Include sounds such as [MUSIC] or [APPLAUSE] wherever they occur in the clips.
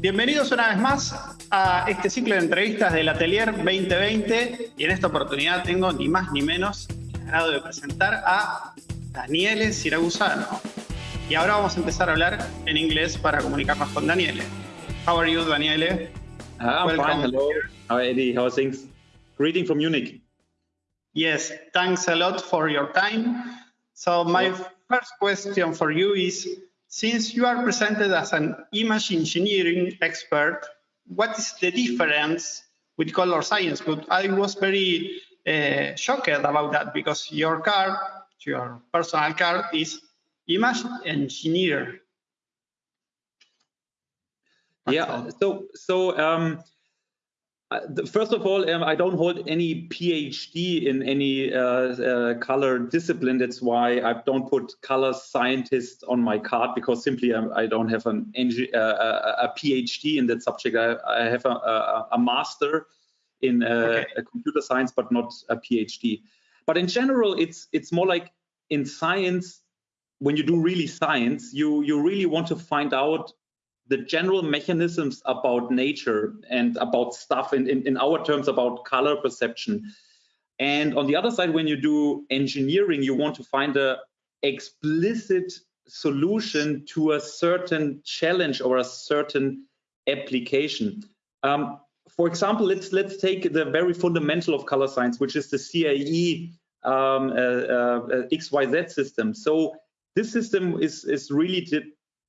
Bienvenidos una vez más a este ciclo de entrevistas del Atelier 2020 y en esta oportunidad tengo ni más ni menos el agrado de presentar a Daniele Siragusano. Y ahora vamos a empezar a hablar en inglés para comunicarnos con Daniele. How are you, Daniele? Uh, I'm fine. Hello. How Eddie? How are things? Greeting from Munich. Yes, thanks a lot for your time. So my first question for you is, since you are presented as an image engineering expert, what is the difference with color science? But I was very uh, shocked about that because your card, your personal card is image engineer. yeah, so so um, first of all, um, I don't hold any PhD in any uh, uh, color discipline. That's why I don't put color scientist on my card because simply um, I don't have an uh, a PhD in that subject. I, I have a, a, a, master in uh, okay. computer science, but not a PhD. But in general, it's it's more like in science. When you do really science, you you really want to find out the general mechanisms about nature and about stuff in, in, in our terms about color perception. And on the other side, when you do engineering, you want to find a explicit solution to a certain challenge or a certain application. Um, for example, let's let's take the very fundamental of color science, which is the CIE um, uh, uh, XYZ system. So this system is is really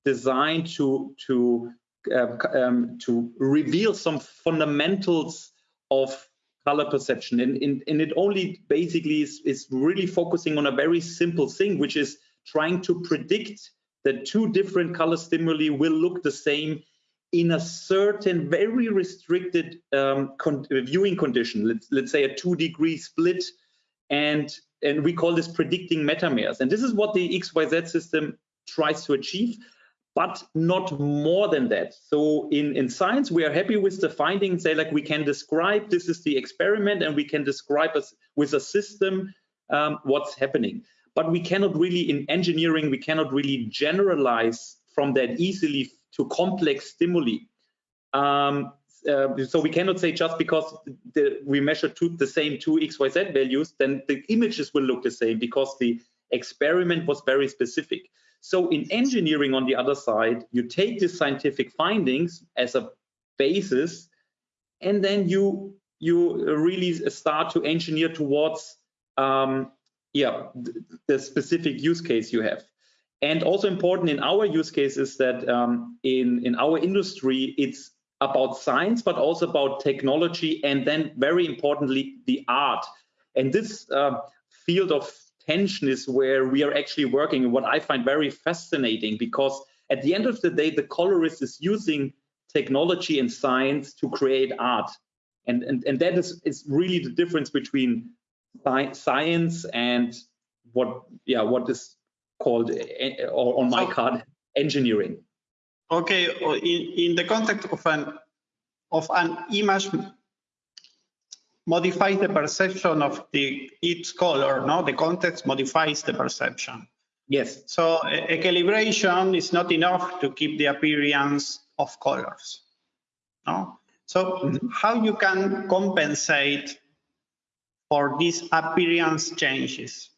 designed to to uh, um, to reveal some fundamentals of color perception. And, and, and it only basically is, is really focusing on a very simple thing which is trying to predict that two different color stimuli will look the same in a certain very restricted um, con viewing condition. Let's let's say a two degree split and and we call this predicting metamers. And this is what the xyz system tries to achieve but not more than that. So in, in science, we are happy with the findings, say like we can describe, this is the experiment and we can describe us with a system um, what's happening. But we cannot really, in engineering, we cannot really generalize from that easily to complex stimuli. Um, uh, so we cannot say just because the, we measure two, the same two XYZ values, then the images will look the same because the experiment was very specific. So in engineering, on the other side, you take the scientific findings as a basis, and then you you really start to engineer towards um, yeah the specific use case you have. And also important in our use case is that um, in in our industry, it's about science, but also about technology, and then very importantly, the art. And this uh, field of tension is where we are actually working and what I find very fascinating because at the end of the day, the colorist is using technology and science to create art. And, and, and that is, is really the difference between science and what yeah what is called eh, on my card engineering okay in, in the context of an of an image modifies the perception of the its color, no? The context modifies the perception. Yes. So a, a calibration is not enough to keep the appearance of colors. No? So mm -hmm. how you can compensate for these appearance changes?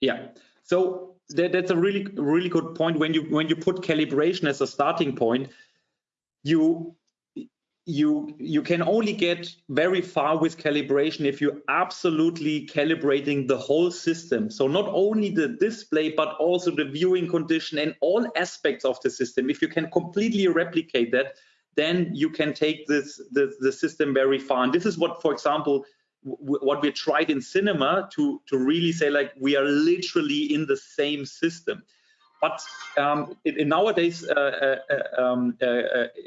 Yeah. So that, that's a really really good point when you when you put calibration as a starting point you you you can only get very far with calibration if you're absolutely calibrating the whole system. So not only the display but also the viewing condition and all aspects of the system. If you can completely replicate that then you can take this the, the system very far. And this is what for example what we tried in cinema to to really say like we are literally in the same system but um, in, in, nowadays uh, uh, uh um, uh,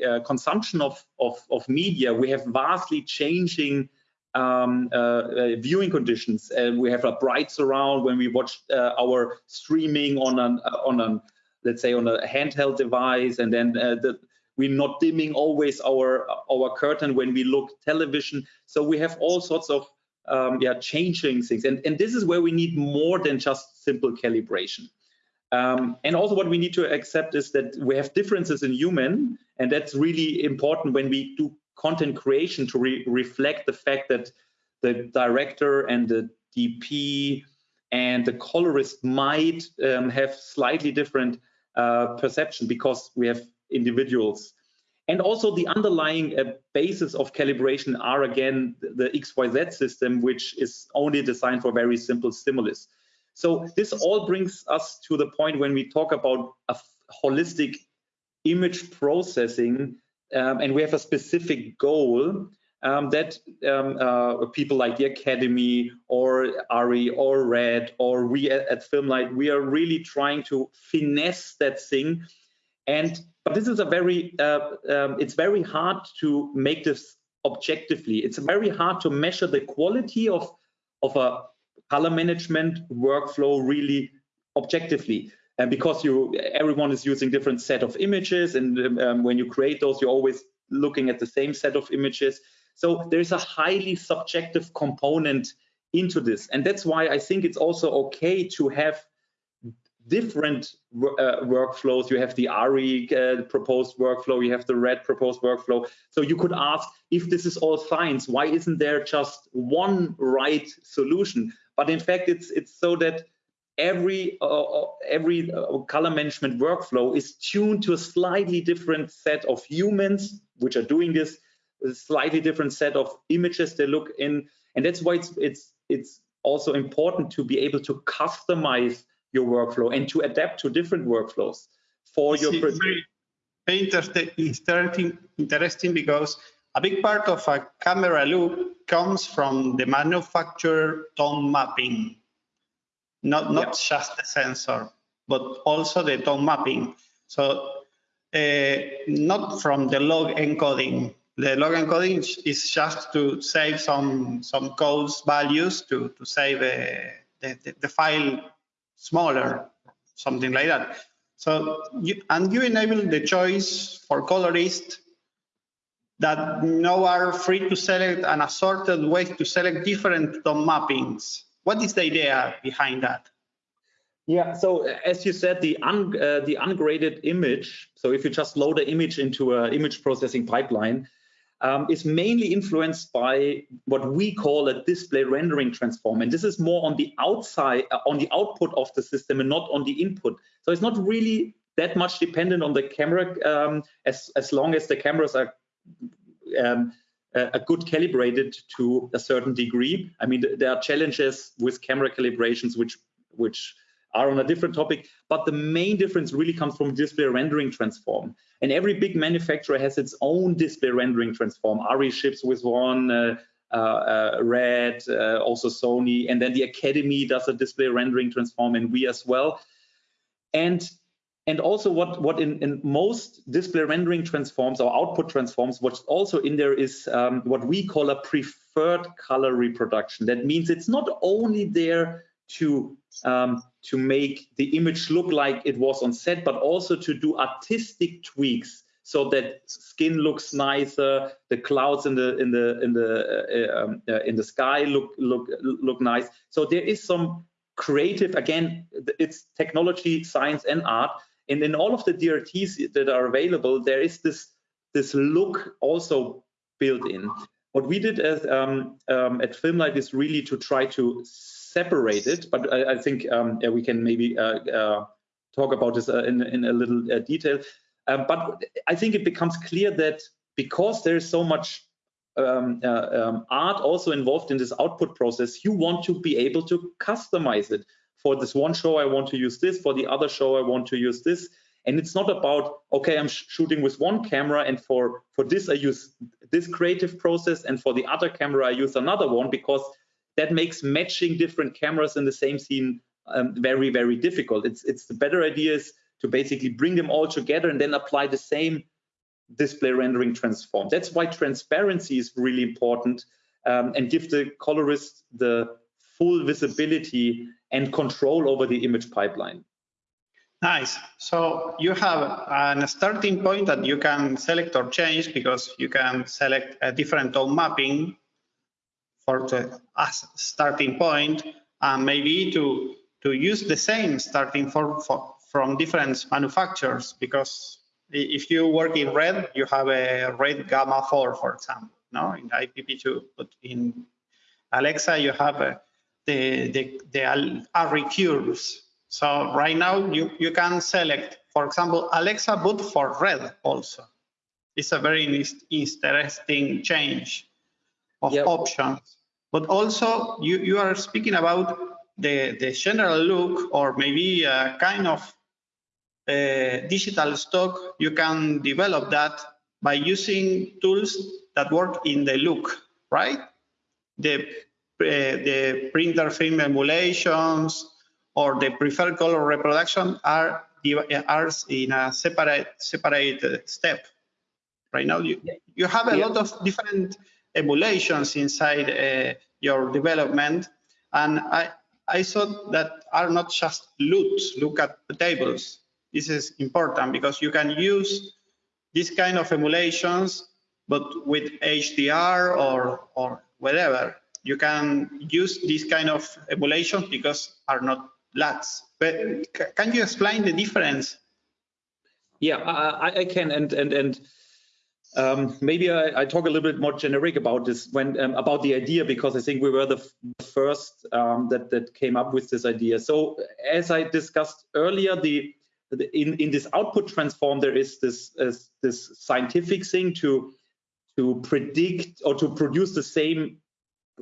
uh, consumption of, of, of, media, we have vastly changing um, viewing conditions. And we have a bright surround when we watch our streaming on an on an let's say on a handheld device, and then the, we're not dimming always our our curtain when we look television. So we have all sorts of um, yeah changing things, and and this is where we need more than just simple calibration. Um, and also what we need to accept is that we have differences in human, and that's really important when we do content creation to re reflect the fact that the director and the DP and the colorist might um, have slightly different uh, perception because we have individuals. And also the underlying uh, basis of calibration are again the XYZ system, which is only designed for very simple stimulus. So this all brings us to the point when we talk about a holistic image processing um, and we have a specific goal um, that um, uh, people like the Academy or ARRI or RED or we at, at Filmlight, we are really trying to finesse that thing. And but this is a very, uh, um, it's very hard to make this objectively. It's very hard to measure the quality of, of a color management workflow really objectively. And because you, everyone is using different set of images, and um, when you create those, you're always looking at the same set of images. So there's a highly subjective component into this. And that's why I think it's also okay to have different uh, workflows. You have the ARRI uh, proposed workflow, you have the RED proposed workflow. So you could ask if this is all science, why isn't there just one right solution? But in fact, it's it's so that every uh, uh every uh, color management workflow is tuned to a slightly different set of humans which are doing this, a slightly different set of images they look in, and that's why it's it's it's also important to be able to customize your workflow and to adapt to different workflows for your very, interesting interesting because a big part of a camera loop comes from the manufacturer tone mapping not not yeah. just the sensor but also the tone mapping so uh, not from the log encoding the log encoding is just to save some some codes values to to save uh, the, the, file smaller, something like that. So, you, and you enable the choice for colorists that now are free to select an assorted way to select different tone mappings. What is the idea behind that? Yeah, so as you said, the un, uh, the ungraded image. So if you just load an image into an image processing pipeline, um, is mainly influenced by what we call a display rendering transform. And this is more on the outside, uh, on the output of the system and not on the input. So it's not really that much dependent on the camera um, as, as long as the cameras are um, a good calibrated to a certain degree. I mean, there are challenges with camera calibrations, which which are on a different topic, but the main difference really comes from display rendering transform. And every big manufacturer has its own display rendering transform. ARRI ships with one, uh, uh, uh, Red, uh, also Sony, and then the Academy does a display rendering transform, and we as well. And and also what what in, in most display rendering transforms or output transforms, what's also in there is um, what we call a preferred color reproduction. That means it's not only there to um, to make the image look like it was on set, but also to do artistic tweaks so that skin looks nicer, the clouds in the in the in the uh, um, uh, in the sky look look look nice. So there is some creative again. It's technology, science, and art. And in all of the DRTs that are available, there is this this look also built in. What we did as um, um, at Filmlight is really to try to separate it, but I, I think um, yeah, we can maybe uh, uh, talk about this uh, in, in a little uh, detail. Um, but I think it becomes clear that because there is so much um, uh, um, art also involved in this output process, you want to be able to customize it. For this one show, I want to use this. For the other show, I want to use this. And it's not about, okay, I'm sh shooting with one camera and for, for this I use this creative process and for the other camera I use another one because that makes matching different cameras in the same scene um, very, very difficult. It's, it's the better idea is to basically bring them all together and then apply the same display rendering transform. That's why transparency is really important um, and give the colorist the full visibility and control over the image pipeline. Nice. So you have a starting point that you can select or change because you can select a different tone mapping for the starting point and maybe to to use the same starting for, for from different manufacturers because if you work in red, you have a red gamma 4, for example, no, in IPP2, but in Alexa, you have a, the, the, the ARRI curves. So right now you, you can select, for example, Alexa boot for red also. It's a very interesting change of yep. options. But also you, you are speaking about the, the general look or maybe a kind of uh, digital stock, you can develop that by using tools that work in the look, right? The, Uh, the printer film emulations or the preferred color reproduction are, uh, are in a separate, separate uh, step. Right now, you, you have a yeah. lot of different emulations inside uh, your development. And I, I thought that are not just looks, look at the tables. This is important because you can use this kind of emulations, but with HDR or, or whatever. You can use this kind of emulation because are not LUTs. But can you explain the difference? Yeah, I, I can, and and and um, maybe I, I, talk a little bit more generic about this when um, about the idea because I think we were the first um, that that came up with this idea. So as I discussed earlier, the, the in in this output transform there is this uh, this scientific thing to to predict or to produce the same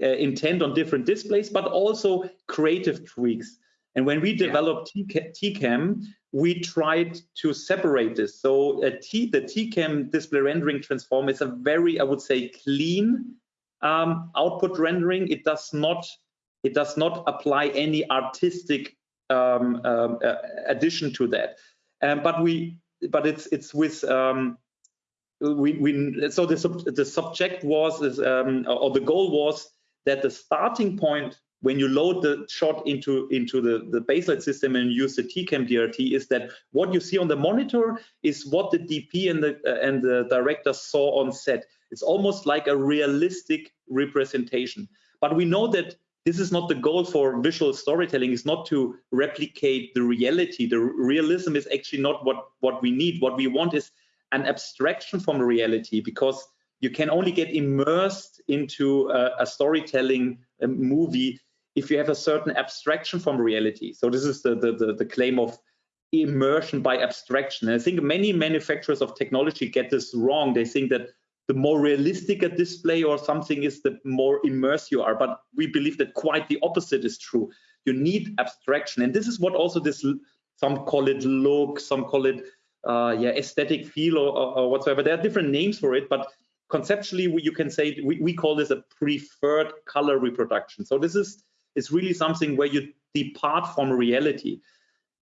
uh, intent on different displays, but also creative tweaks. And when we developed yeah. TCAM, we tried to separate this. So a T, the TCAM display rendering transform is a very, I would say, clean um, output rendering. It does not it does not apply any artistic um, um, uh, addition to that. Um, but we but it's it's with um, we, we so the sub, the subject was is, um, or the goal was that the starting point when you load the shot into into the the Baselight system and use the TCAM DRT is that what you see on the monitor is what the DP and the uh, and the director saw on set. It's almost like a realistic representation. But we know that this is not the goal for visual storytelling. It's not to replicate the reality. The realism is actually not what what we need. What we want is an abstraction from reality because you can only get immersed into a, a storytelling a movie if you have a certain abstraction from reality. So this is the, the, the, the claim of immersion by abstraction. And I think many manufacturers of technology get this wrong. They think that the more realistic a display or something is, the more immersed you are. But we believe that quite the opposite is true. You need abstraction. And this is what also this, some call it look, some call it uh, yeah, aesthetic feel or, or, or, whatsoever. There are different names for it, but conceptually we, you can say we, we call this a preferred color reproduction. So this is is really something where you depart from reality.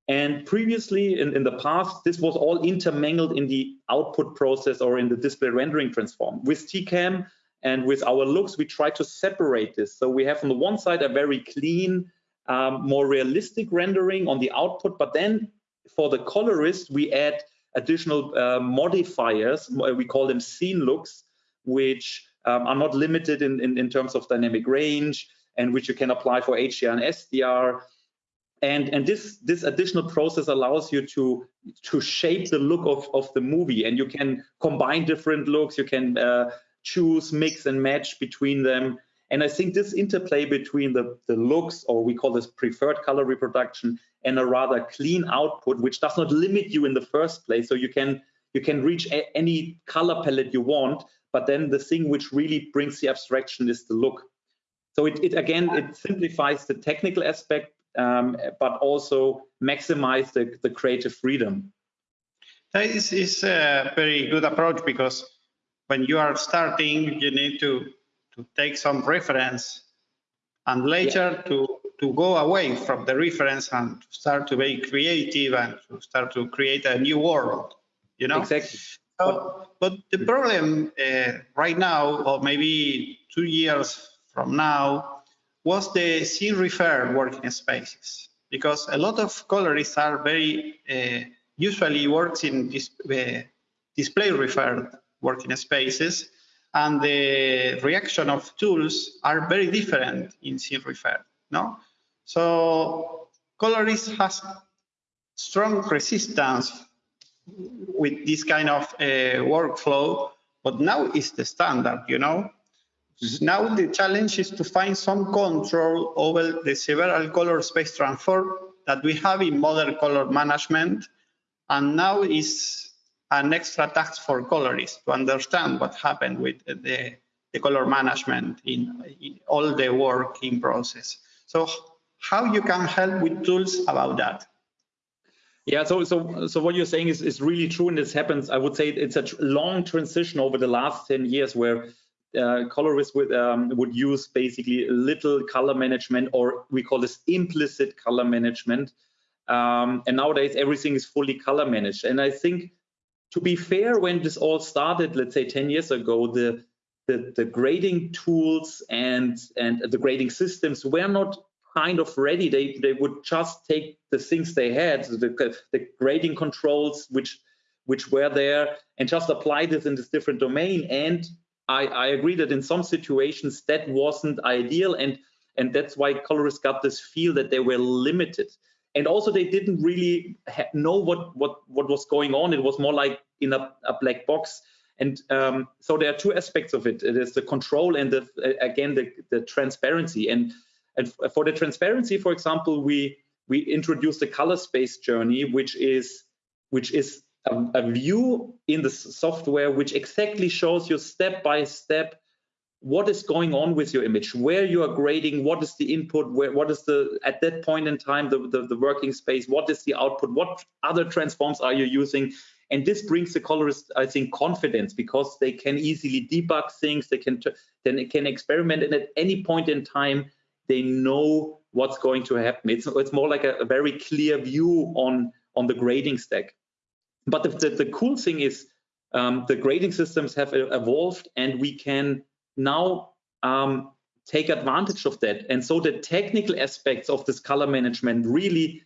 And previously, in, in the past, this was all intermingled in the output process or in the display rendering transform. With TCAM and with our looks, we try to separate this. So we have on the one side a very clean, um, more realistic rendering on the output, but then for the colorist, we add additional uh, modifiers, we call them scene looks, which um, are not limited in, in, in terms of dynamic range, and which you can apply for HDR and SDR. And, and this, this additional process allows you to, to shape the look of, of the movie and you can combine different looks, you can uh, choose, mix and match between them. And I think this interplay between the, the looks, or we call this preferred color reproduction, and a rather clean output, which does not limit you in the first place. So you can you can reach any color palette you want, but then the thing which really brings the abstraction is the look. So it, it again, it simplifies the technical aspect, um, but also maximize the, the creative freedom. That is, is a very good approach because when you are starting, you need to, to take some reference and later yeah. to, to go away from the reference and start to be creative and to start to create a new world, you know? Exactly. So, but the problem uh, right now, or maybe two years from now was the scene referred working spaces because a lot of colorists are very uh, usually works in this, uh, display referred working spaces and the reaction of tools are very different in scene referred no so colorists has strong resistance with this kind of uh, workflow, but now it's the standard, you know. Mm-hmm. Now the challenge is to find some control over the several color space transfer that we have in modern color management. And now is an extra task for colorists to understand what happened with the, the color management in, in all the working process. So how you can help with tools about that? Yeah, so so so what you're saying is is really true, and this happens. I would say it's a long transition over the last 10 years where uh, colorists would um, would use basically little color management, or we call this implicit color management. Um, and nowadays everything is fully color managed. And I think, to be fair, when this all started, let's say 10 years ago, the the, the grading tools and and the grading systems were not kind of ready. They they would just take the things they had, the, the grading controls which which were there, and just apply this in this different domain. And I, I agree that in some situations that wasn't ideal, and and that's why colorists got this feel that they were limited. And also they didn't really know what what what was going on. It was more like in a, a black box. And um, so there are two aspects of it. It is the control and the again the, the transparency. And and for the transparency, for example, we we introduced a color space journey, which is which is a, a view in the software which exactly shows you step by step what is going on with your image, where you are grading, what is the input, where what is the at that point in time the, the, the working space, what is the output, what other transforms are you using, and this brings the colorist, I think, confidence because they can easily debug things, they can then they can experiment, and at any point in time they know what's going to happen. It's, it's more like a, a very clear view on, on the grading stack. But the, the, the cool thing is um, the grading systems have evolved and we can now um, take advantage of that. And so the technical aspects of this color management really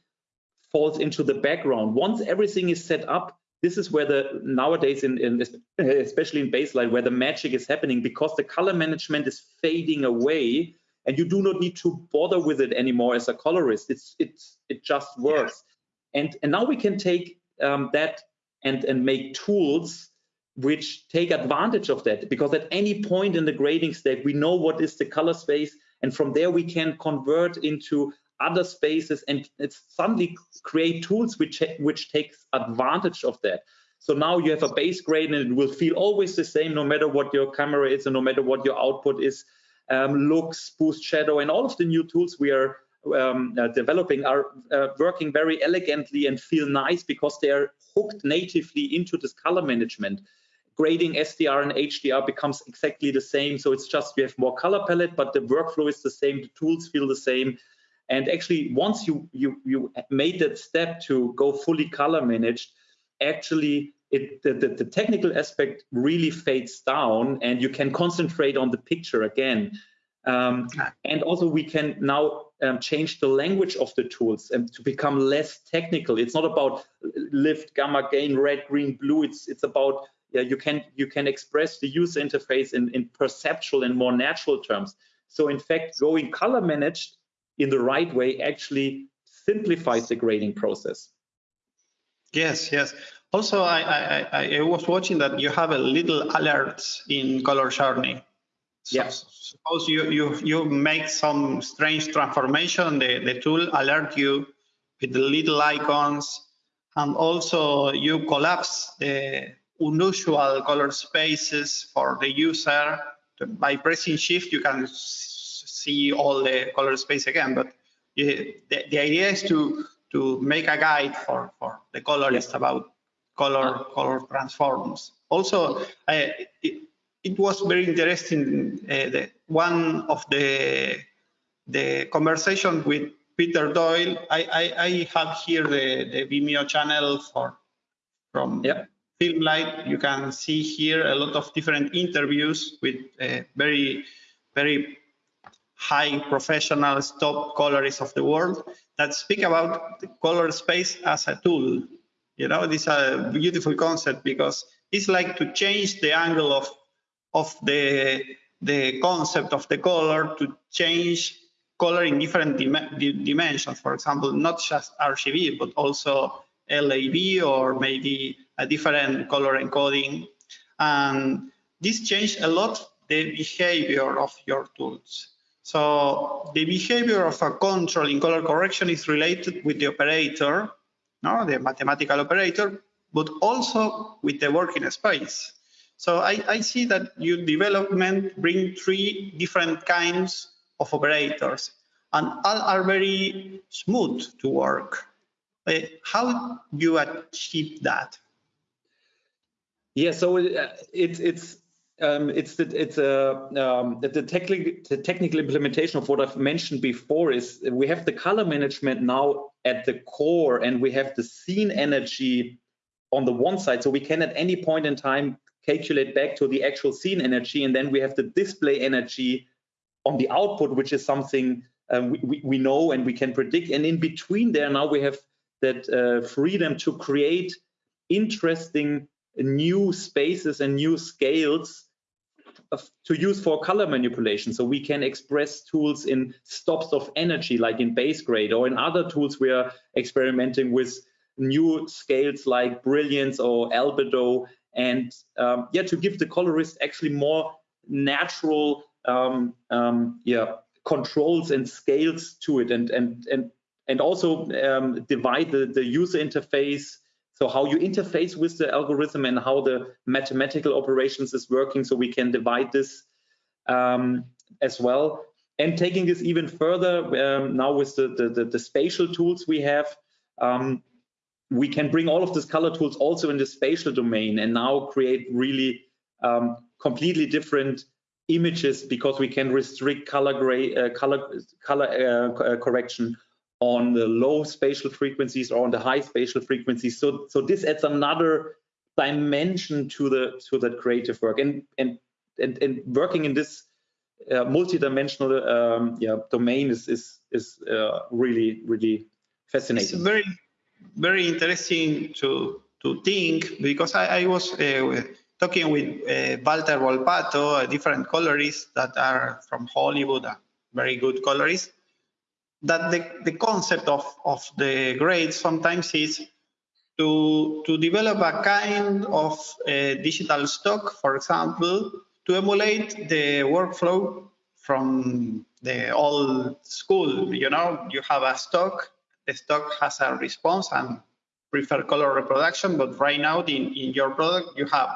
falls into the background. Once everything is set up, this is where the nowadays in, in especially in Baselight where the magic is happening because the color management is fading away and you do not need to bother with it anymore as a colorist. It's it's it just works. Yeah. And and now we can take um, that and and make tools which take advantage of that because at any point in the grading stack we know what is the color space and from there we can convert into other spaces and it's suddenly create tools which which takes advantage of that so now you have a base grade and it will feel always the same no matter what your camera is and no matter what your output is um, looks, boost shadow, and all of the new tools we are um, uh, developing are uh, working very elegantly and feel nice because they are hooked natively into this color management. Grading SDR and HDR becomes exactly the same. So it's just you have more color palette, but the workflow is the same. The tools feel the same. And actually, once you you you made that step to go fully color managed, actually it, the, the, the, technical aspect really fades down and you can concentrate on the picture again. Um, and also we can now um, change the language of the tools and to become less technical. It's not about lift, gamma, gain, red, green, blue. It's it's about yeah, you can you can express the user interface in, in perceptual and more natural terms. So in fact, going color managed in the right way actually simplifies the grading process. Yes, yes. Also, I, I, I, was watching that you have a little alerts in Color Journey. So yes. Suppose you, you, you make some strange transformation, the, the tool alert you with the little icons, and also you collapse the unusual color spaces for the user. By pressing shift, you can see all the color space again, but the, the idea is to to make a guide for, for the colorist about color ah. color transforms. Also, I, it, it, was very interesting. Uh, the, one of the the conversation with Peter Doyle. I, I, I have here the, the Vimeo channel for from yep. Filmlight. You can see here a lot of different interviews with uh, very very high professionals, top colorists of the world that speak about the color space as a tool you know, this is a beautiful concept because it's like to change the angle of of the the concept of the color to change color in different dim dimensions. For example, not just RGB, but also LAB or maybe a different color encoding. And this changed a lot the behavior of your tools. So the behavior of a control in color correction is related with the operator, no, the mathematical operator, but also with the working space. So I, I see that your development bring three different kinds of operators and all are very smooth to work. Uh, how do you achieve that? Yeah, so uh, it's it's um, it's the, it's a um, the, technical the technical implementation of what I've mentioned before is we have the color management now at the core, and we have the scene energy on the one side, so we can at any point in time calculate back to the actual scene energy, and then we have the display energy on the output, which is something um, we, we know and we can predict. And in between there, now we have that uh, freedom to create interesting new spaces and new scales to use for color manipulation. So we can express tools in stops of energy, like in base grade, or in other tools we are experimenting with new scales like brilliance or albedo, and um, yeah, to give the colorist actually more natural um, um, yeah controls and scales to it, and and and and also um, divide the the user interface so how you interface with the algorithm and how the mathematical operations is working so we can divide this um, as well. And taking this even further um, now with the, the, the, the, spatial tools we have, um, we can bring all of these color tools also in the spatial domain and now create really um, completely different images because we can restrict color gray uh, color color uh, correction on the low spatial frequencies or on the high spatial frequencies. So, so this adds another dimension to the to that creative work and and and, and working in this uh, multi-dimensional um, yeah, domain is is is uh, really really fascinating. It's very very interesting to to think because I, I was uh, talking with uh, Walter Volpato, a different colorist that are from Hollywood, a very good colorist, that the, the concept of, of the grades sometimes is to, to develop a kind of digital stock, for example, to emulate the workflow from the old school. You know, you have a stock, the stock has a response and prefer color reproduction, but right now in, in your product, you have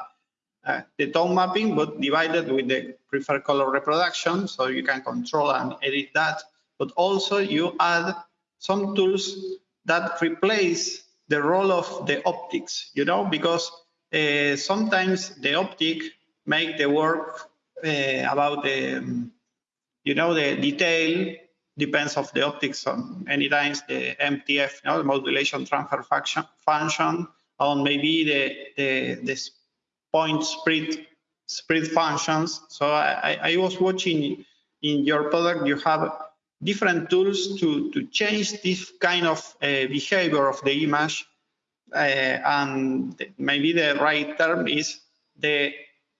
uh, the tone mapping, but divided with the preferred color reproduction, so you can control and edit that but also you add some tools that replace the role of the optics, you know, because uh, sometimes the optic make the work uh, about the, um, you know, the detail depends of the optics on many times the MTF, you know, the modulation transfer function, function on maybe the, the, the point spread, spread functions. So I, I was watching in your product, you have different tools to, to change this kind of uh, behavior of the image. Uh, and maybe the right term is the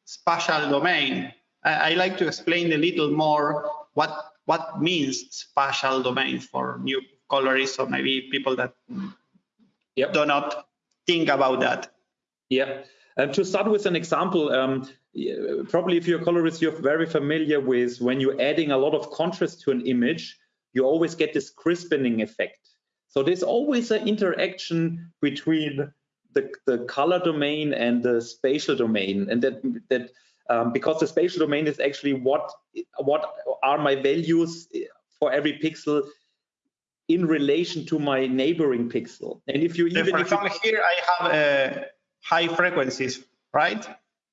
spatial domain. I, I, like to explain a little more what what means spatial domain for new colorists or maybe people that yep. do not think about that. Yeah. Uh, to start with an example, um, probably if you're a colorist, you're very familiar with when you're adding a lot of contrast to an image, you always get this crispening effect. So there's always an interaction between the, the color domain and the spatial domain, and that that um, because the spatial domain is actually what what are my values for every pixel in relation to my neighboring pixel. And if you even for example, here I have uh, high frequencies, right?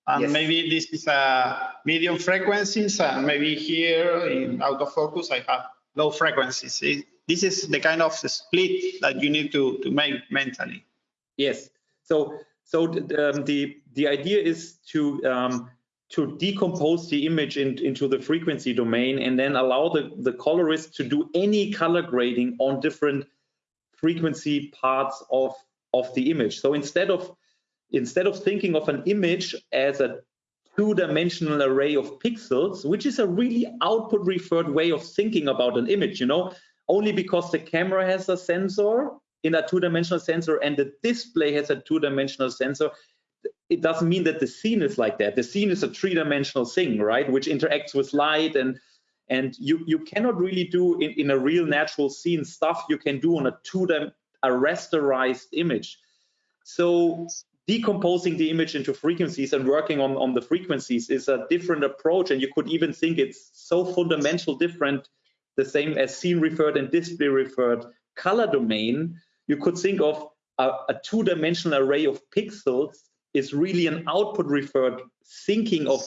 And yes. maybe this is a medium frequencies, and maybe here in autofocus I have low frequencies. this is the kind of split that you need to, to make mentally. Yes. So so um, the the idea is to um, to decompose the image in, into the frequency domain and then allow the, the colorist to do any color grading on different frequency parts of, of the image. So instead of instead of thinking of an image as a two-dimensional array of pixels, which is a really output referred way of thinking about an image, you know, only because the camera has a sensor in a two-dimensional sensor and the display has a two-dimensional sensor, it doesn't mean that the scene is like that. The scene is a three-dimensional thing, right, which interacts with light and and you you cannot really do in, in a real natural scene stuff you can do on a two a rasterized image. So decomposing the image into frequencies and working on, on the frequencies is a different approach. And you could even think it's so fundamental different, the same as scene referred and display referred color domain. You could think of a, a two-dimensional array of pixels is really an output referred thinking of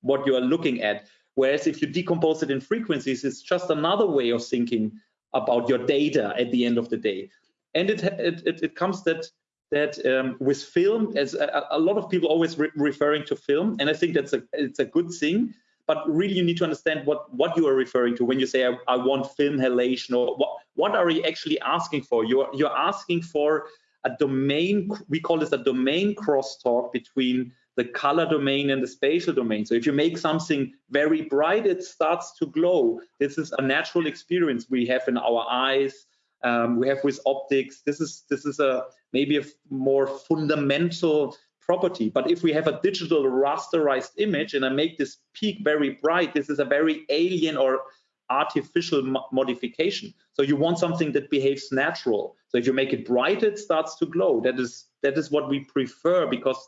what you are looking at. Whereas if you decompose it in frequencies, it's just another way of thinking about your data at the end of the day. And it it, it comes that that um, with film, as a, a, lot of people always re referring to film, and I think that's a it's a good thing. But really, you need to understand what what you are referring to when you say I, I want film halation, or what what are you actually asking for? You're you're asking for a domain. We call this a domain crosstalk between the color domain and the spatial domain. So if you make something very bright, it starts to glow. This is a natural experience we have in our eyes. Um, we have with optics. This is this is a maybe a more fundamental property. But if we have a digital rasterized image and I make this peak very bright, this is a very alien or artificial mo modification. So you want something that behaves natural. So if you make it bright, it starts to glow. That is that is what we prefer because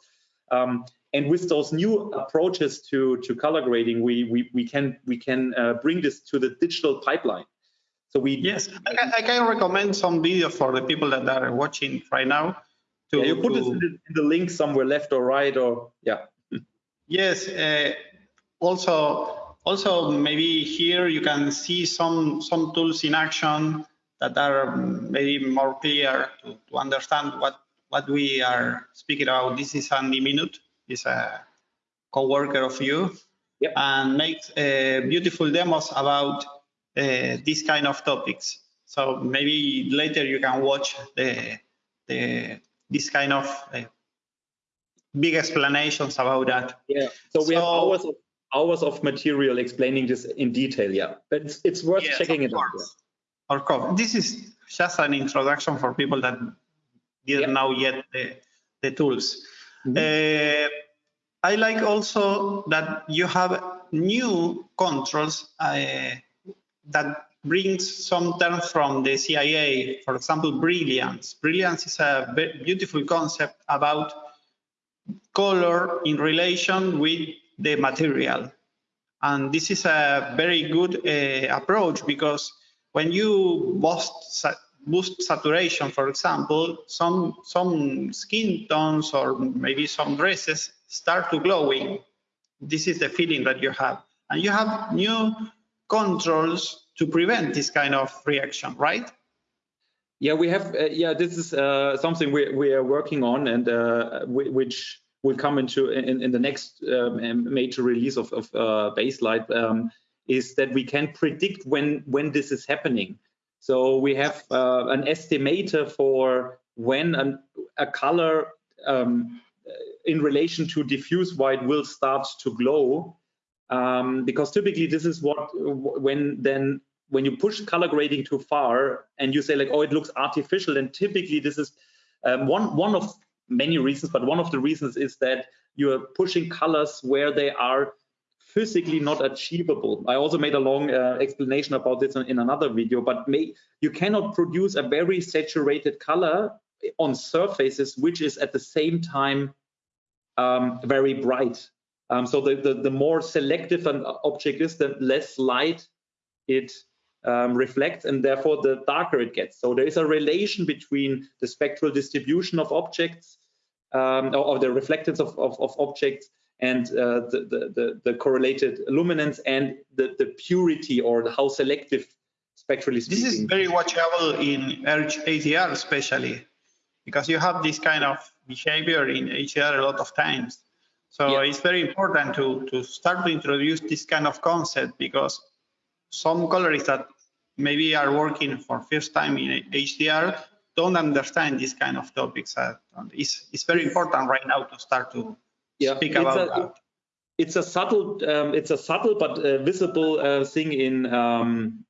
um, and with those new approaches to to color grading, we we we can we can uh, bring this to the digital pipeline. So we yes, I can, I can recommend some videos for the people that are watching right now. To, yeah, you put to, it in the, in the, link somewhere left or right or yeah. Yes. Uh, also, also maybe here you can see some some tools in action that are maybe more clear to, to understand what what we are speaking about. This is Andy Minuth. He's a co-worker of you yep. and makes uh, beautiful demos about these kind of topics. So maybe later you can watch the, the this kind of uh, big explanations about that. Yeah. So we so, have hours of hours of material explaining this in detail. Yeah, but it's, it's worth yes, checking it out. Of course. This is just an introduction for people that didn't yeah. know yet the, the tools. Mm -hmm. uh, I like also that you have new controls uh, that brings some terms from the CIE, for example, brilliance. Brilliance is a beautiful concept about color in relation with the material. And this is a very good uh, approach because when you boost, boost saturation, for example, some, some skin tones or maybe some dresses start to glowing. This is the feeling that you have. And you have new controls to prevent this kind of reaction, right? Yeah, we have. Uh, yeah, this is uh, something we we are working on, and uh, which will come into in, in the next um, major release of, of uh, Baselight. Um, is that we can predict when when this is happening. So we have uh, an estimator for when an, a color um, in relation to diffuse white will start to glow um, because typically this is what when then when you push color grading too far and you say like oh it looks artificial and typically this is um, one one of many reasons but one of the reasons is that you are pushing colors where they are physically not achievable. I also made a long uh, explanation about this in, in another video but may, you cannot produce a very saturated color on surfaces which is at the same time um, very bright um, so the, the, the, more selective an object is, the less light it um, reflects and therefore the darker it gets. So there is a relation between the spectral distribution of objects um, or, or, the reflectance of, of, of objects and uh, the, the, the, correlated luminance and the, the purity or how selective spectrally speaking. This is very watchable in HDR especially because you have this kind of behavior in HDR a lot of times. So yeah. it's very important to, to start to introduce this kind of concept because some colorists that maybe are working for first time in HDR don't understand this kind of topics. It's, it's very important right now to start to yeah, speak about a, that. it's a subtle, um, it's a subtle but uh, visible uh, thing in um,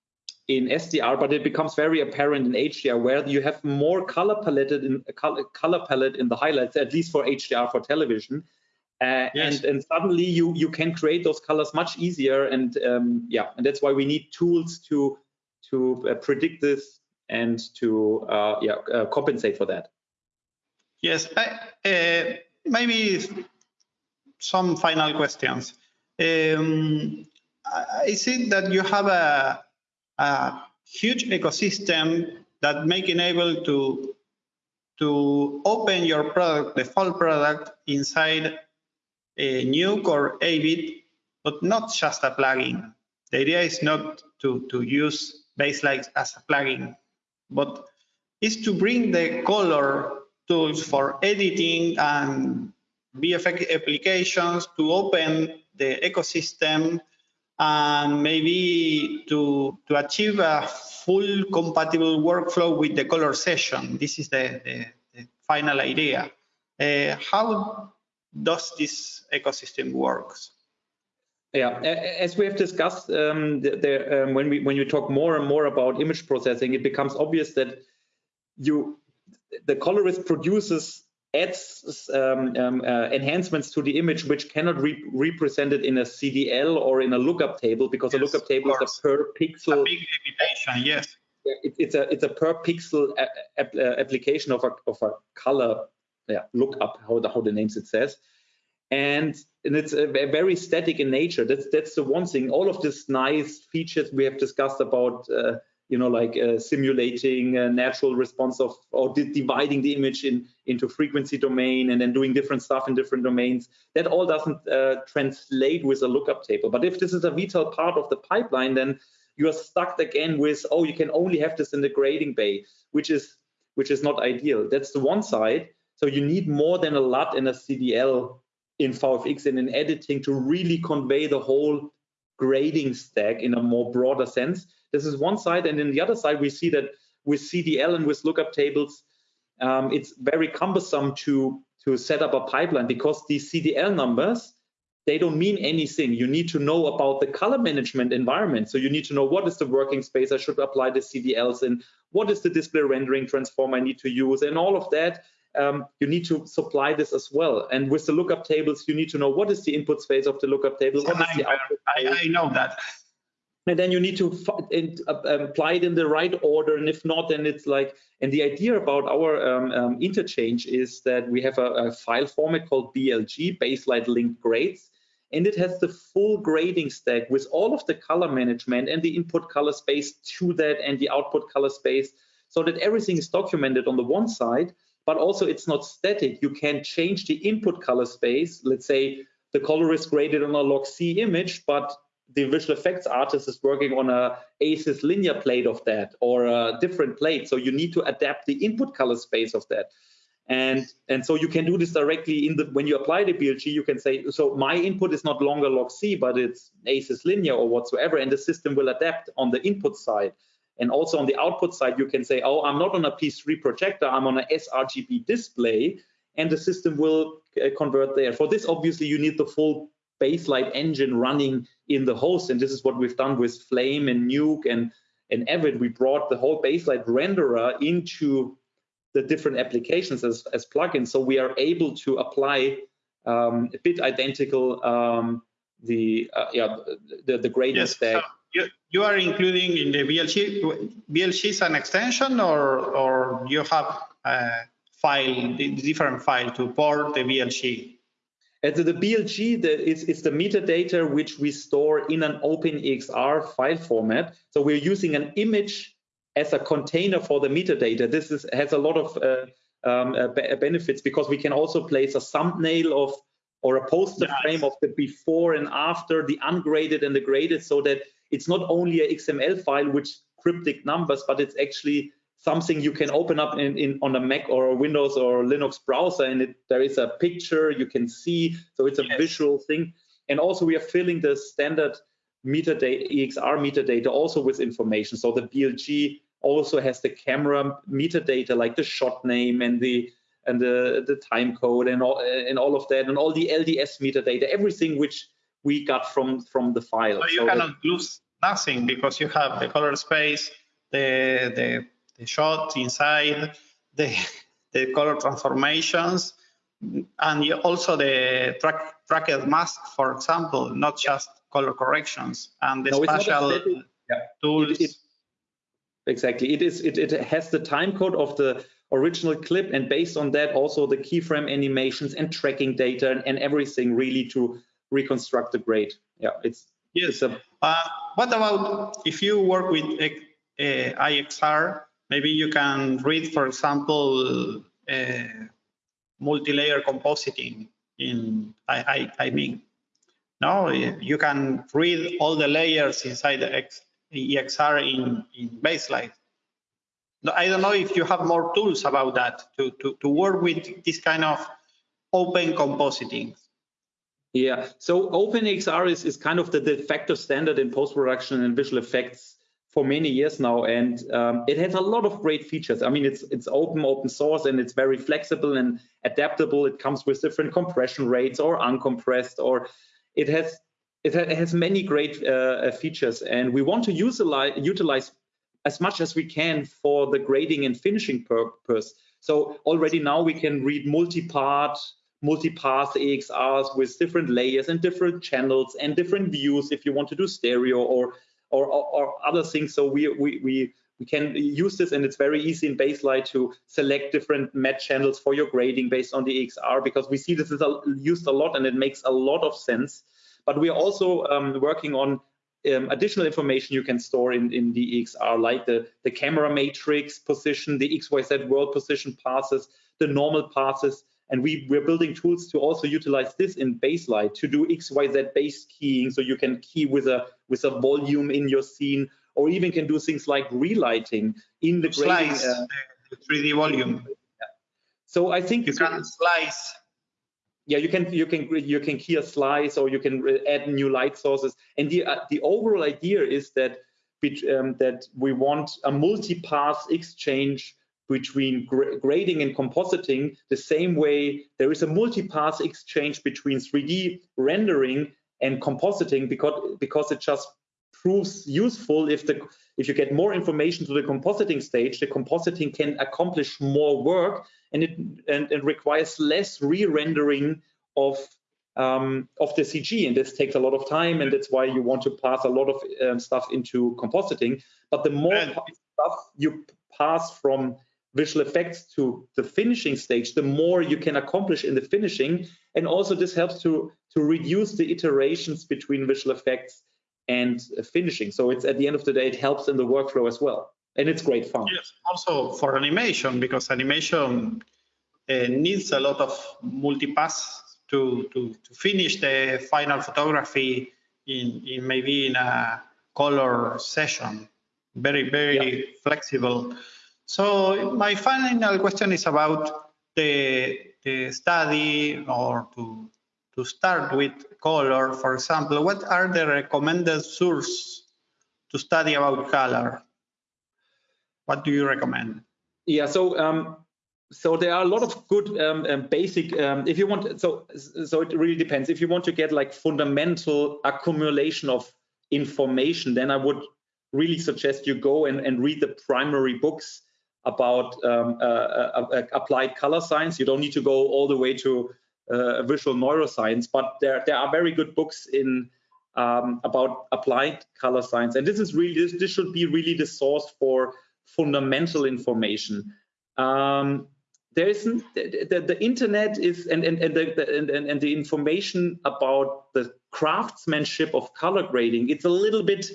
in SDR, but it becomes very apparent in HDR where you have more color palette in color, color palette in the highlights, at least for HDR for television. Uh, yes. and, and suddenly you you can create those colors much easier and um, yeah and that's why we need tools to to uh, predict this and to uh, yeah uh, compensate for that yes I, uh, maybe some final questions um, I see that you have a, a huge ecosystem that make enable to to open your product, the full product inside A nuke or Avid, but not just a plugin. The idea is not to, to use Baselight as a plugin, but is to bring the color tools for editing and VFX applications to open the ecosystem and maybe to, to achieve a full compatible workflow with the color session. This is the, the, the final idea. Uh, how does this ecosystem works? Yeah, as we have discussed, um, the, the, um, when we when you talk more and more about image processing, it becomes obvious that you the colorist produces adds um, um, uh, enhancements to the image which cannot be represented in a CDL or in a lookup table because yes, a lookup table is a per pixel. A big limitation, yes. It, it's a it's a per pixel uh, application of a of a color yeah lookup how the how the names it says and and it's a, a very static in nature. That's that's the one thing. All of these nice features we have discussed about, uh, you know, like uh, simulating natural response of or dividing the image in into frequency domain and then doing different stuff in different domains. That all doesn't uh, translate with a lookup table. But if this is a vital part of the pipeline, then you are stuck again with oh, you can only have this in the grading bay, which is which is not ideal. That's the one side. So you need more than a LUT in a CDL in VFX and in editing to really convey the whole grading stack in a more broader sense. This is one side, and in the other side, we see that with CDL and with lookup tables, um, it's very cumbersome to to set up a pipeline because these CDL numbers they don't mean anything. You need to know about the color management environment. So you need to know what is the working space I should apply the CDLs in, what is the display rendering transform I need to use, and all of that um, you need to supply this as well. And with the lookup tables, you need to know what is the input space of the lookup table. What is the I, I, I know that. And then you need to uh, apply it in the right order. And if not, then it's like, and the idea about our um, um, interchange is that we have a, a file format called BLG, Baselight Linked Grades and it has the full grading stack with all of the color management and the input color space to that and the output color space so that everything is documented on the one side but also it's not static. You can change the input color space. Let's say the color is graded on a log C image, but the visual effects artist is working on a ACES linear plate of that or a different plate. So you need to adapt the input color space of that. And, and so you can do this directly in the when you apply the BLG, you can say, so my input is not longer log C, but it's ACES linear or whatsoever, and the system will adapt on the input side. And also on the output side, you can say, oh, I'm not on a P3 projector, I'm on a sRGB display, and the system will uh, convert there. For this, obviously, you need the full Baselight engine running in the host, and this is what we've done with Flame and Nuke and, and Avid. We brought the whole Baselight renderer into the different applications as, as plugins, so we are able to apply um, a bit identical um, the uh, yeah the, the gradient yes, stack. So you, you are including in the BLG is an extension or, or you have a file, different file to port the? And the BLG the, is, is the metadata which we store in an OpenEXR file format. So we're using an image as a container for the metadata. This is, has a lot of uh, um, uh, benefits because we can also place a thumbnail of or a poster nice. frame of the before and after, the ungraded and the graded, so that it's not only a XML file with cryptic numbers, but it's actually something you can open up in, in on a Mac or a Windows or Linux browser, and it, there is a picture you can see. So it's a yes. visual thing. And also we are filling the standard metadata, EXR metadata also with information. So the BLG also has the camera metadata like the shot name and the and the the time code and all and all of that and all the LDS metadata, everything which we got from from the file. So you so cannot that, lose nothing because you have the color space, the the, the shot inside, the the color transformations, and also the track, tracked mask, for example, not just color corrections and the no, special yeah. tools. It, it, exactly, it is. It, it has the time code of the original clip, and based on that, also the keyframe animations and tracking data and, and everything really to reconstruct the grade. Yeah, it's yes. Uh, what about if you work with uh, EXR? Maybe you can read, for example, uh, multi-layer compositing. In I, I, I mean, no, you can read all the layers inside the X, EXR in, in Baselight. I don't know if you have more tools about that to, to, to work with this kind of open compositing. Yeah, so OpenEXR is, is kind of the de facto standard in post-production and visual effects for many years now, and um, it has a lot of great features. I mean, it's it's open, open source, and it's very flexible and adaptable. It comes with different compression rates or uncompressed, or it has it has many great uh, features, and we want to utilize utilize as much as we can for the grading and finishing purpose. So already now we can read multi-part multi-path EXRs with different layers and different channels and different views if you want to do stereo or or, or other things. So we, we, we, we can use this and it's very easy in Baselight to select different match channels for your grading based on the EXR because we see this is used a lot and it makes a lot of sense. But we are also um, working on um, additional information you can store in, in the EXR, like the, the camera matrix position, the XYZ world position passes, the normal passes, and we, we're building tools to also utilize this in Baselight to do XYZ base keying. So you can key with a with a volume in your scene, or even can do things like relighting in the grading. Slice uh, the 3D volume. So I think you can slice. Yeah, you can you can you can key a slice, or you can add new light sources. And the uh, the overall idea is that um, that we want a multi-path exchange between grading and compositing the same way there is a multi-path exchange between 3D rendering and compositing because because it just proves useful if the if you get more information to the compositing stage the compositing can accomplish more work and it and, and requires less re-rendering of um, of the CG and this takes a lot of time and that's why you want to pass a lot of um, stuff into compositing. But the more stuff you pass from visual effects to the finishing stage, the more you can accomplish in the finishing. And also this helps to, to reduce the iterations between visual effects and finishing. So it's at the end of the day, it helps in the workflow as well. And it's great fun. Yes, also for animation, because animation uh, needs a lot of multipass to, to, to finish the final photography in, in maybe in a color session. Very, very yeah. flexible. So my final question is about the, the study or to, to start with color, for example, what are the recommended sources to study about color? What do you recommend? Yeah, so um, so there are a lot of good um, basic um, if you want so so it really depends if you want to get like fundamental accumulation of information then i would really suggest you go and, and read the primary books about um, uh, uh, uh, applied color science. You don't need to go all the way to visual neuroscience, but there there are very good books in um, about applied color science, and this is really this, this should be really the source for fundamental information. Um, there isn't the, the, the, internet is and and and the, the and, and the information about the craftsmanship of color grading. It's a little bit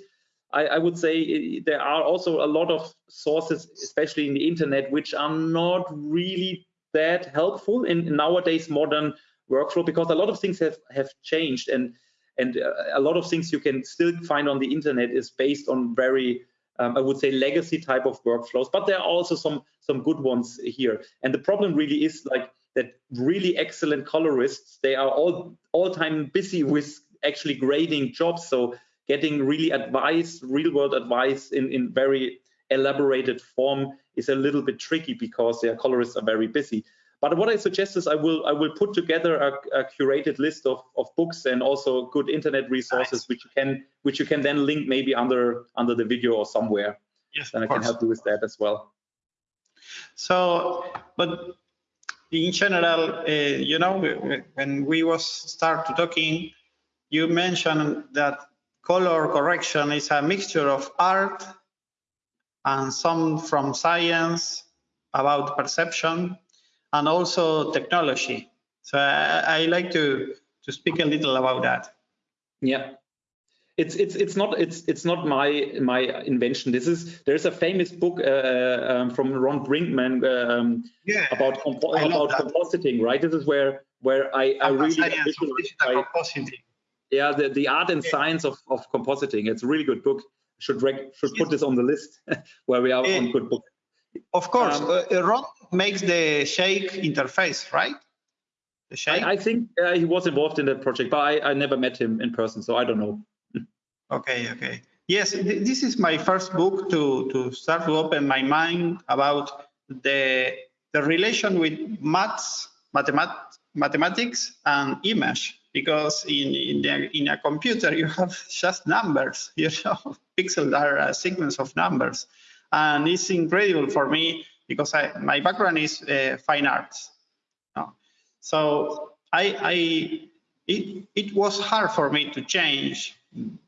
I, I, would say there are also a lot of sources, especially in the internet, which are not really that helpful in, in nowadays modern workflow because a lot of things have have changed and and uh, a lot of things you can still find on the internet is based on very um, I would say legacy type of workflows, but there are also some some good ones here. And the problem really is like that really excellent colorists, they are all all time busy with actually grading jobs. So getting really advice, real world advice in, in very elaborated form is a little bit tricky because their colorists are very busy. But what I suggest is I will I will put together a, a curated list of, of books and also good internet resources nice. which you can which you can then link maybe under under the video or somewhere. Yes, and I can help you with that as well. So, but in general, uh, you know, when we was start talking, you mentioned that color correction is a mixture of art and some from science about perception and also technology. So I, I like to to speak a little about that. Yeah, it's it's it's not it's it's not my my invention. This is there's a famous book uh, um, from Ron Brinkman um, yeah, about compo about compositing, right? This is where where I, I really I, yeah the the art and science of of compositing. It's a really good book. Should should put this on the list [LAUGHS] where we are on good book. Of course, um, uh, Ron makes the Shake interface, right? The Shake. I, I think uh, he was involved in that project, but I, I never met him in person, so I don't know. okay, okay. Yes, th this is my first book to to start to open my mind about the the relation with maths, mathemat mathematics, and image. Because in in, the, in a computer you have [LAUGHS] just numbers, [LAUGHS] you know, pixels are a sequence of numbers and it's incredible for me because I, my background is uh, fine arts. So I, I it, it was hard for me to change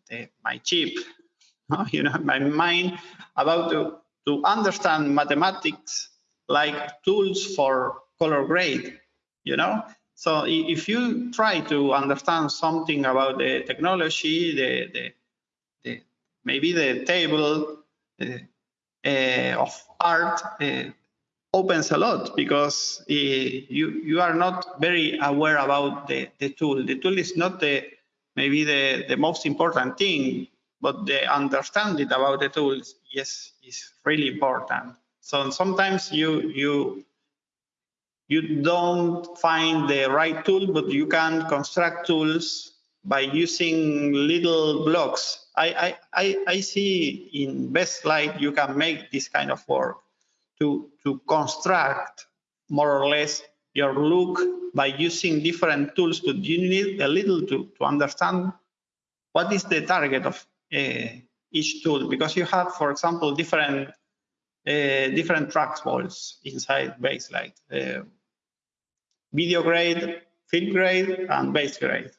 the, my chip, [LAUGHS] you know, my mind about to, to understand mathematics like tools for color grade, you know. So if you try to understand something about the technology, the, the, the maybe the table, uh, of art uh, opens a lot because uh, you you are not very aware about the, the tool. The tool is not the maybe the, the most important thing, but the understanding about the tools yes is really important. So sometimes you you you don't find the right tool, but you can construct tools by using little blocks I, I, I see in Baselight you can make this kind of work to, to construct more or less your look by using different tools, but you need a little to, to understand what is the target of uh, each tool, because you have, for example, different uh, different trackballs inside Baselight. Uh, video grade, film grade, and base grade.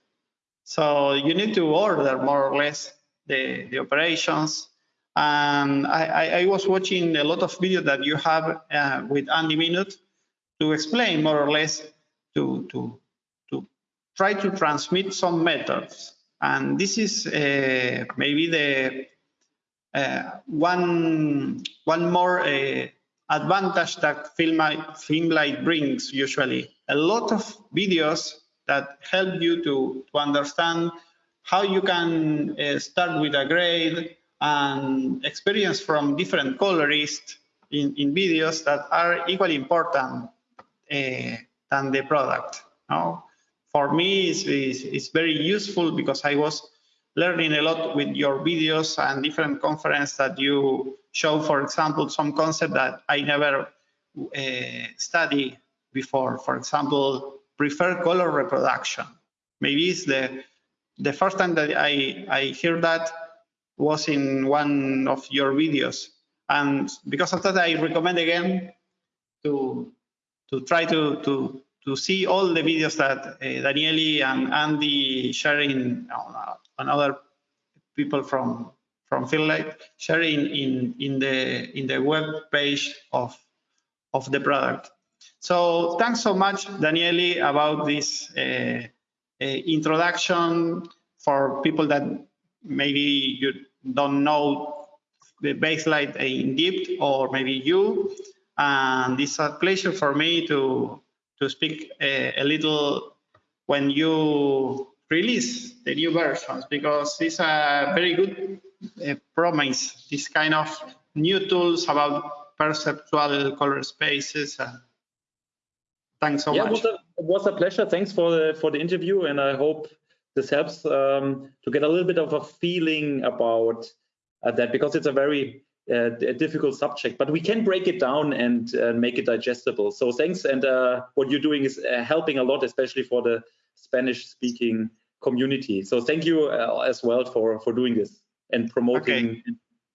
So you need to order more or less the, the operations. And I, I, was watching a lot of videos that you have uh, with Andy Minuth to explain more or less to, to, to try to transmit some methods. And this is uh, maybe the uh, one, one more uh, advantage that Filmlight brings usually. A lot of videos that help you to, to understand how you can uh, start with a grade and experience from different colorists in, in videos that are equally important uh, than the product. No? For me, it's, it's, it's, very useful because I was learning a lot with your videos and different conference that you show, for example, some concept that I never uh, studied before. For example, prefer color reproduction. Maybe it's the the first time that I, I hear that was in one of your videos. And because of that, I recommend again to to try to to to see all the videos that uh, Daniele and Andy sharing on, on other people from from Filmlight sharing in in the in the web page of of the product. So thanks so much, Daniele, about this uh, introduction for people that maybe you don't know the Baselight in depth or maybe you. And it's a pleasure for me to, to speak a, a little when you release the new versions because it's a very good uh, promise, this kind of new tools about perceptual color spaces. Uh, thanks so yeah, much. It was, a, it was a pleasure. Thanks for the, for the interview, and I hope this helps um, to get a little bit of a feeling about uh, that because it's a very uh, difficult subject, but we can break it down and uh, make it digestible. So thanks, and uh, what you're doing is uh, helping a lot, especially for the Spanish-speaking community. So thank you uh, as well for for doing this and promoting Okay.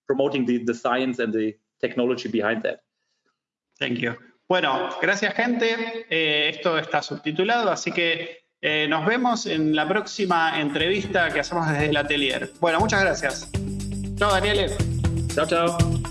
promoting the the science and the technology behind that. Thank you. Bueno, gracias gente. Eh, esto está subtitulado, así que eh, nos vemos en la próxima entrevista que hacemos desde el atelier. Bueno, muchas gracias. Chao, Daniel. Ciao, ciao.